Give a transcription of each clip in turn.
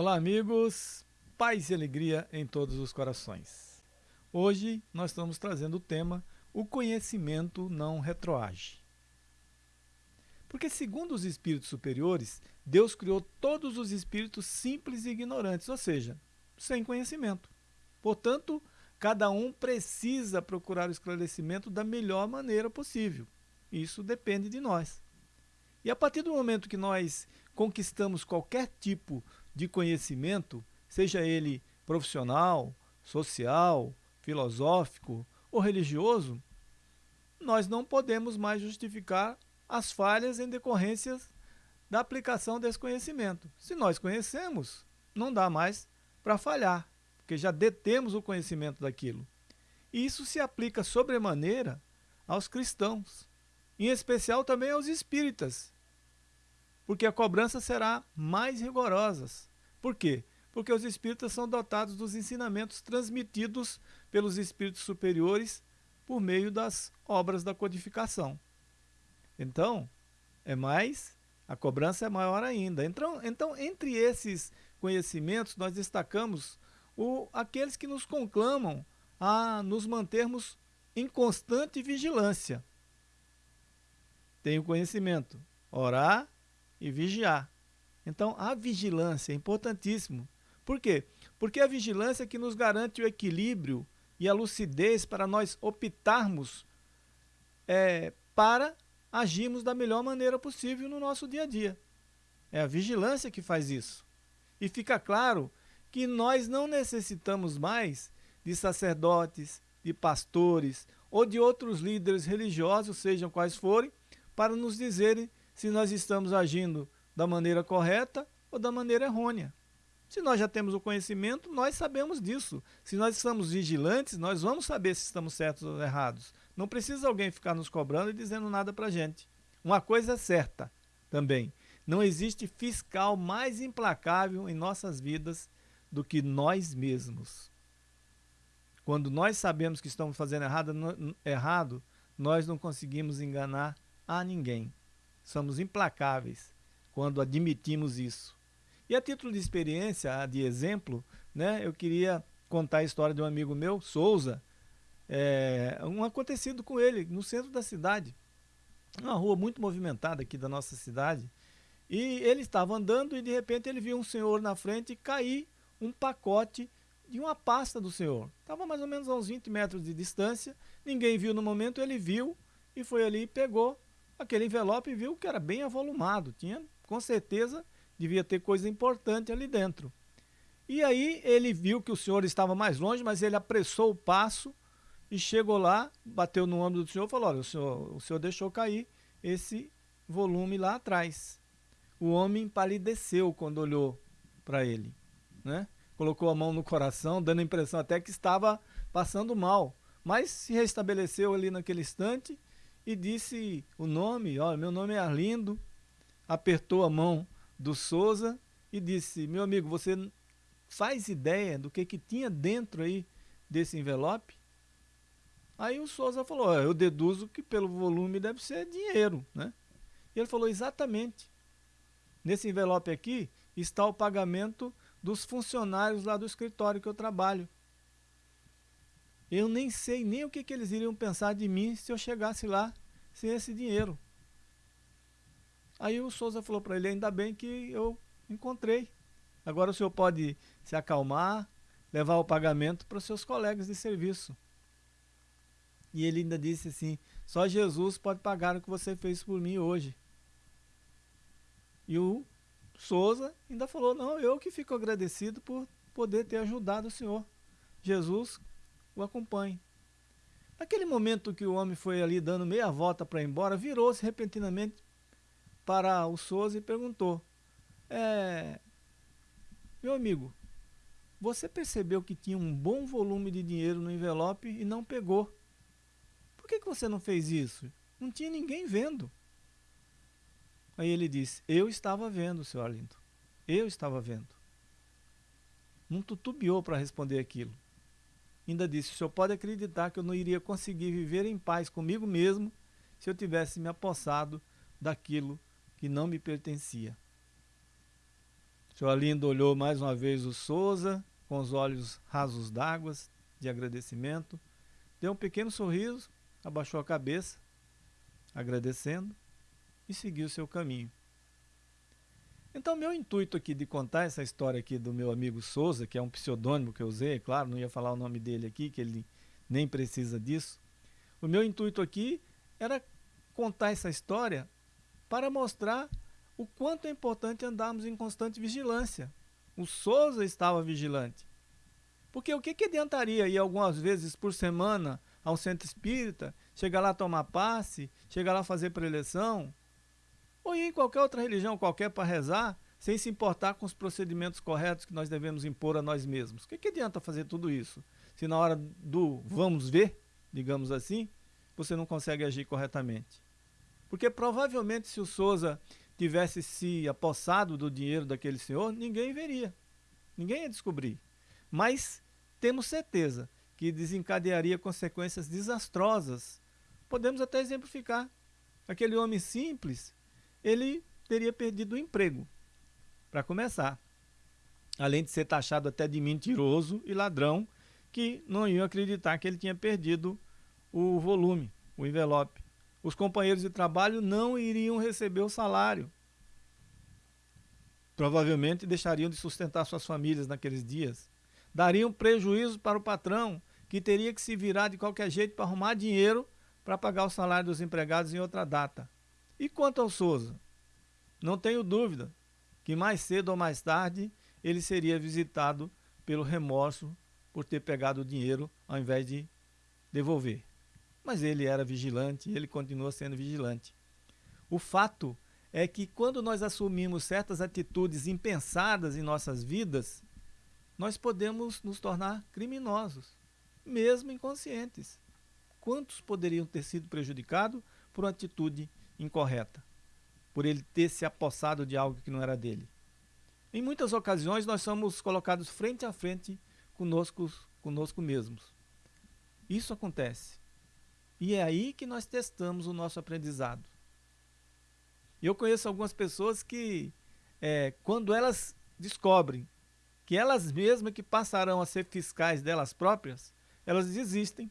Olá, amigos. Paz e alegria em todos os corações. Hoje nós estamos trazendo o tema O conhecimento não retroage. Porque, segundo os espíritos superiores, Deus criou todos os espíritos simples e ignorantes, ou seja, sem conhecimento. Portanto, cada um precisa procurar o esclarecimento da melhor maneira possível. Isso depende de nós. E a partir do momento que nós conquistamos qualquer tipo de conhecimento, seja ele profissional, social, filosófico ou religioso, nós não podemos mais justificar as falhas em decorrência da aplicação desse conhecimento. Se nós conhecemos, não dá mais para falhar, porque já detemos o conhecimento daquilo. E isso se aplica sobremaneira aos cristãos, em especial também aos espíritas, porque a cobrança será mais rigorosa. Por quê? Porque os espíritas são dotados dos ensinamentos transmitidos pelos espíritos superiores por meio das obras da codificação. Então, é mais, a cobrança é maior ainda. Então, então entre esses conhecimentos, nós destacamos o, aqueles que nos conclamam a nos mantermos em constante vigilância. Tem o conhecimento, orar e vigiar. Então, a vigilância é importantíssimo. Por quê? Porque a vigilância é que nos garante o equilíbrio e a lucidez para nós optarmos é, para agirmos da melhor maneira possível no nosso dia a dia. É a vigilância que faz isso. E fica claro que nós não necessitamos mais de sacerdotes, de pastores ou de outros líderes religiosos, sejam quais forem, para nos dizerem se nós estamos agindo da maneira correta ou da maneira errônea. Se nós já temos o conhecimento, nós sabemos disso. Se nós estamos vigilantes, nós vamos saber se estamos certos ou errados. Não precisa alguém ficar nos cobrando e dizendo nada para gente. Uma coisa é certa também: não existe fiscal mais implacável em nossas vidas do que nós mesmos. Quando nós sabemos que estamos fazendo errado, errado nós não conseguimos enganar a ninguém. Somos implacáveis quando admitimos isso. E a título de experiência, de exemplo, né, eu queria contar a história de um amigo meu, Souza, é, um acontecido com ele no centro da cidade, uma rua muito movimentada aqui da nossa cidade, e ele estava andando e de repente ele viu um senhor na frente cair um pacote de uma pasta do senhor. Estava mais ou menos a uns 20 metros de distância, ninguém viu no momento, ele viu e foi ali e pegou aquele envelope e viu que era bem avolumado, tinha com certeza devia ter coisa importante ali dentro. E aí ele viu que o senhor estava mais longe, mas ele apressou o passo e chegou lá, bateu no ombro do senhor e falou: Olha, o senhor, o senhor deixou cair esse volume lá atrás. O homem palideceu quando olhou para ele, né? colocou a mão no coração, dando a impressão até que estava passando mal, mas se restabeleceu ali naquele instante e disse o nome: Olha, meu nome é Arlindo, apertou a mão do Souza e disse: Meu amigo, você faz ideia do que, que tinha dentro aí desse envelope? Aí o Souza falou: Eu deduzo que pelo volume deve ser dinheiro, né? E ele falou: Exatamente. Nesse envelope aqui está o pagamento dos funcionários lá do escritório que eu trabalho. Eu nem sei nem o que, que eles iriam pensar de mim se eu chegasse lá sem esse dinheiro. Aí o Souza falou para ele, ainda bem que eu encontrei. Agora o senhor pode se acalmar, levar o pagamento para os seus colegas de serviço. E ele ainda disse assim, só Jesus pode pagar o que você fez por mim hoje. E o Souza ainda falou, não, eu que fico agradecido por poder ter ajudado o senhor. Jesus o acompanhe. Naquele momento que o homem foi ali dando meia volta para ir embora, virou-se repentinamente para o Souza e perguntou: é, Meu amigo, você percebeu que tinha um bom volume de dinheiro no envelope e não pegou. Por que, que você não fez isso? Não tinha ninguém vendo. Aí ele disse: Eu estava vendo, senhor Arlindo. Eu estava vendo. Não tutubiou para responder aquilo. Ainda disse: O senhor pode acreditar que eu não iria conseguir viver em paz comigo mesmo se eu tivesse me apossado daquilo que não me pertencia. O senhor Alindo olhou mais uma vez o Souza, com os olhos rasos d'água, de agradecimento, deu um pequeno sorriso, abaixou a cabeça, agradecendo, e seguiu seu caminho. Então, meu intuito aqui de contar essa história aqui do meu amigo Souza, que é um pseudônimo que eu usei, é claro, não ia falar o nome dele aqui, que ele nem precisa disso. O meu intuito aqui era contar essa história para mostrar o quanto é importante andarmos em constante vigilância. O Souza estava vigilante. Porque o que, que adiantaria ir algumas vezes por semana a um centro espírita, chegar lá tomar passe, chegar lá fazer preleção, ou ir em qualquer outra religião qualquer para rezar, sem se importar com os procedimentos corretos que nós devemos impor a nós mesmos. O que, que adianta fazer tudo isso? Se na hora do vamos ver, digamos assim, você não consegue agir corretamente. Porque provavelmente se o Souza tivesse se apossado do dinheiro daquele senhor, ninguém veria. Ninguém ia descobrir. Mas temos certeza que desencadearia consequências desastrosas. Podemos até exemplificar. Aquele homem simples ele teria perdido o emprego, para começar. Além de ser taxado até de mentiroso e ladrão, que não iam acreditar que ele tinha perdido o volume, o envelope. Os companheiros de trabalho não iriam receber o salário. Provavelmente deixariam de sustentar suas famílias naqueles dias. Dariam prejuízo para o patrão, que teria que se virar de qualquer jeito para arrumar dinheiro para pagar o salário dos empregados em outra data. E quanto ao Souza? Não tenho dúvida que mais cedo ou mais tarde ele seria visitado pelo remorso por ter pegado o dinheiro ao invés de devolver. Mas ele era vigilante e ele continua sendo vigilante. O fato é que quando nós assumimos certas atitudes impensadas em nossas vidas, nós podemos nos tornar criminosos, mesmo inconscientes. Quantos poderiam ter sido prejudicados por uma atitude incorreta, por ele ter se apossado de algo que não era dele. Em muitas ocasiões nós somos colocados frente a frente conosco, conosco mesmos. Isso acontece. E é aí que nós testamos o nosso aprendizado. Eu conheço algumas pessoas que, é, quando elas descobrem que elas mesmas que passarão a ser fiscais delas próprias, elas desistem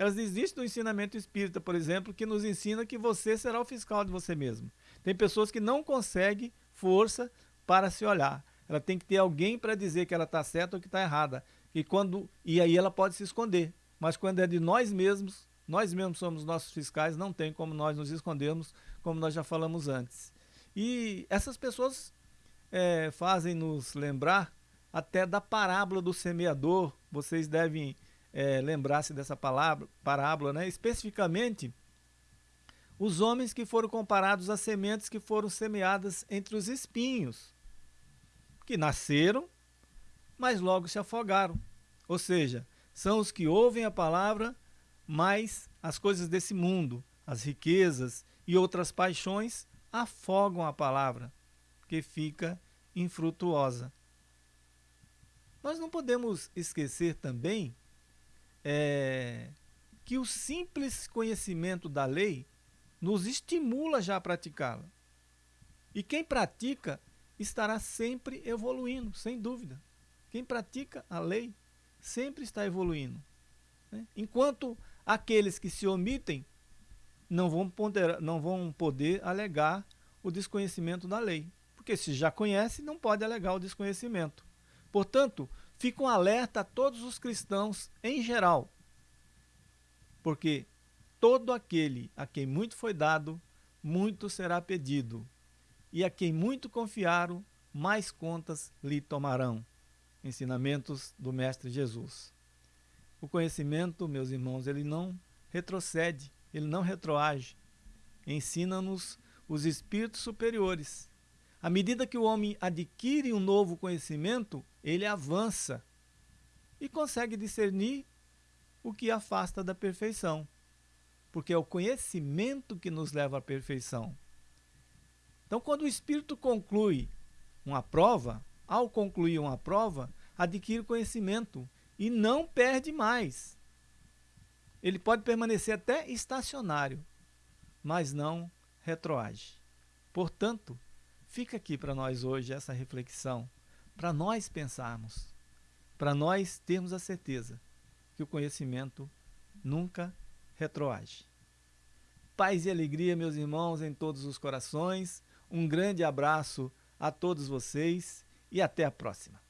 elas desistem do ensinamento espírita, por exemplo, que nos ensina que você será o fiscal de você mesmo. Tem pessoas que não conseguem força para se olhar. Ela tem que ter alguém para dizer que ela está certa ou que está errada. E, quando, e aí ela pode se esconder. Mas quando é de nós mesmos, nós mesmos somos nossos fiscais, não tem como nós nos escondermos, como nós já falamos antes. E essas pessoas é, fazem nos lembrar até da parábola do semeador. Vocês devem é, lembrar-se dessa palavra, parábola, né? especificamente os homens que foram comparados às sementes que foram semeadas entre os espinhos, que nasceram, mas logo se afogaram. Ou seja, são os que ouvem a palavra, mas as coisas desse mundo, as riquezas e outras paixões afogam a palavra, que fica infrutuosa. Nós não podemos esquecer também é, que o simples conhecimento da lei nos estimula já a praticá-la. E quem pratica estará sempre evoluindo, sem dúvida. Quem pratica a lei sempre está evoluindo. Né? Enquanto aqueles que se omitem não vão, poder, não vão poder alegar o desconhecimento da lei. Porque se já conhece, não pode alegar o desconhecimento. Portanto, fica um alerta a todos os cristãos em geral, porque todo aquele a quem muito foi dado, muito será pedido, e a quem muito confiaram, mais contas lhe tomarão. Ensinamentos do Mestre Jesus. O conhecimento, meus irmãos, ele não retrocede, ele não retroage. Ensina-nos os espíritos superiores à medida que o homem adquire um novo conhecimento, ele avança e consegue discernir o que afasta da perfeição, porque é o conhecimento que nos leva à perfeição. Então, quando o espírito conclui uma prova, ao concluir uma prova, adquire conhecimento e não perde mais. Ele pode permanecer até estacionário, mas não retroage. Portanto, Fica aqui para nós hoje essa reflexão, para nós pensarmos, para nós termos a certeza que o conhecimento nunca retroage. Paz e alegria, meus irmãos, em todos os corações. Um grande abraço a todos vocês e até a próxima.